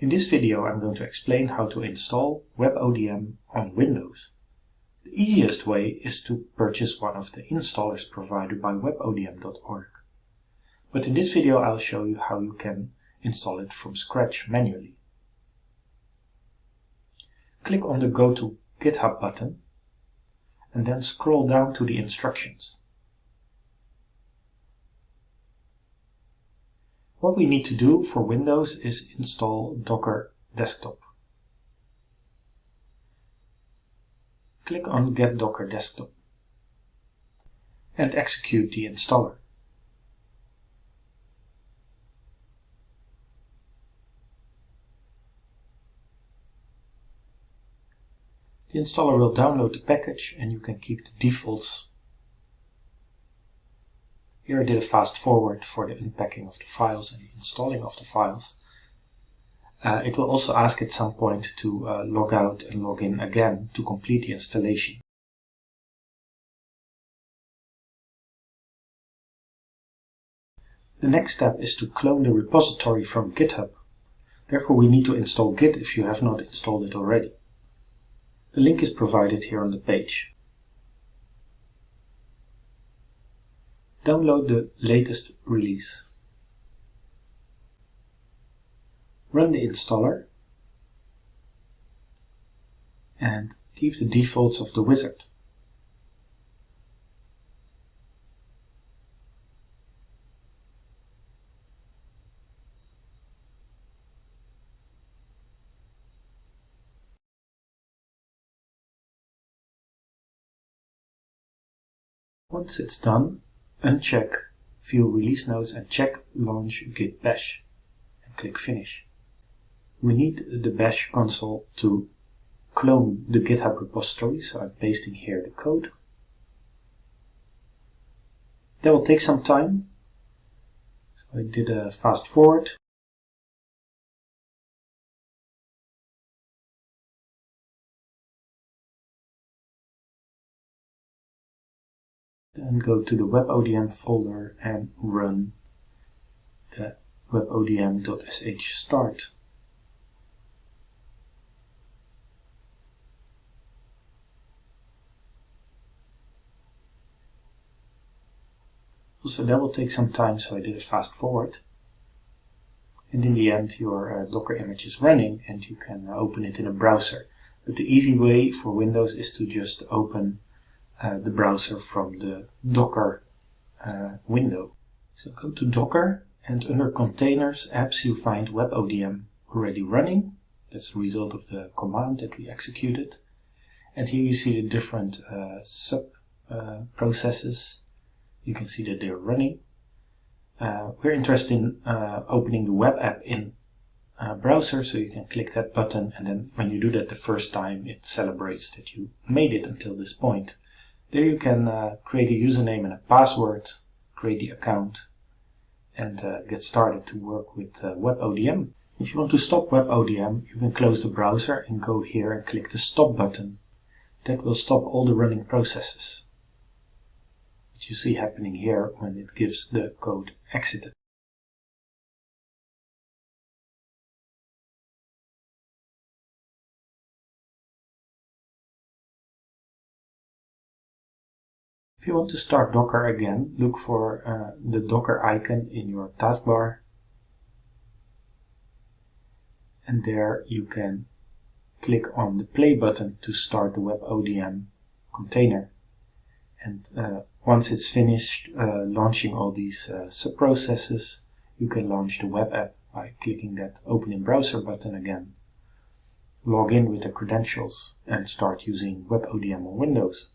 In this video I'm going to explain how to install WebODM on Windows. The easiest way is to purchase one of the installers provided by webodm.org. But in this video I'll show you how you can install it from scratch manually. Click on the Go to GitHub button and then scroll down to the instructions. What we need to do for Windows is install Docker Desktop. Click on Get Docker Desktop and execute the installer. The installer will download the package and you can keep the defaults here I did a fast forward for the unpacking of the files and installing of the files. Uh, it will also ask at some point to uh, log out and log in again to complete the installation. The next step is to clone the repository from GitHub. Therefore we need to install Git if you have not installed it already. The link is provided here on the page. Download the latest release. Run the installer and keep the defaults of the wizard. Once it's done, uncheck View Release Notes and check Launch Git Bash and click Finish. We need the Bash console to clone the GitHub repository, so I'm pasting here the code. That will take some time, so I did a fast forward. Then go to the WebODM folder and run the webodm.sh start. Also that will take some time so I did a fast forward. And in the end your uh, Docker image is running and you can uh, open it in a browser. But the easy way for Windows is to just open the browser from the Docker uh, window. So go to Docker and under Containers Apps you find WebODM already running. That's the result of the command that we executed. And here you see the different uh, sub uh, processes. You can see that they're running. Uh, we're interested in uh, opening the web app in browser, so you can click that button and then when you do that the first time it celebrates that you made it until this point. There you can uh, create a username and a password, create the account and uh, get started to work with uh, WebODM. If you want to stop WebODM, you can close the browser and go here and click the stop button. That will stop all the running processes. Which you see happening here when it gives the code exited. If you want to start Docker again, look for uh, the Docker icon in your taskbar. And there you can click on the play button to start the WebODM container. And uh, once it's finished uh, launching all these uh, subprocesses, you can launch the web app by clicking that Open in Browser button again. Log in with the credentials and start using WebODM on Windows.